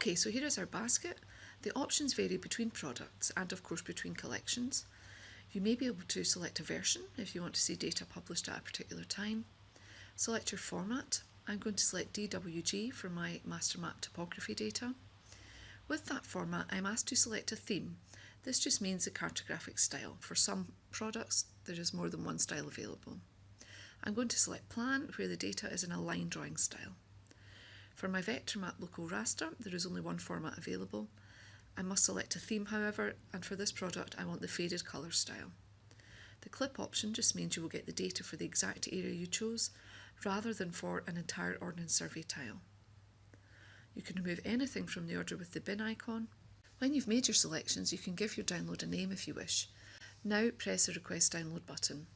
Okay, so here is our basket. The options vary between products and of course between collections. You may be able to select a version if you want to see data published at a particular time. Select your format. I'm going to select DWG for my MasterMap topography data. With that format, I'm asked to select a theme. This just means the cartographic style. For some products, there is more than one style available. I'm going to select plan, where the data is in a line drawing style. For my VectorMap local raster, there is only one format available. I must select a theme however, and for this product I want the faded colour style. The clip option just means you will get the data for the exact area you chose, rather than for an entire Ordnance Survey tile. You can remove anything from the order with the bin icon. When you've made your selections, you can give your download a name if you wish. Now press the Request Download button.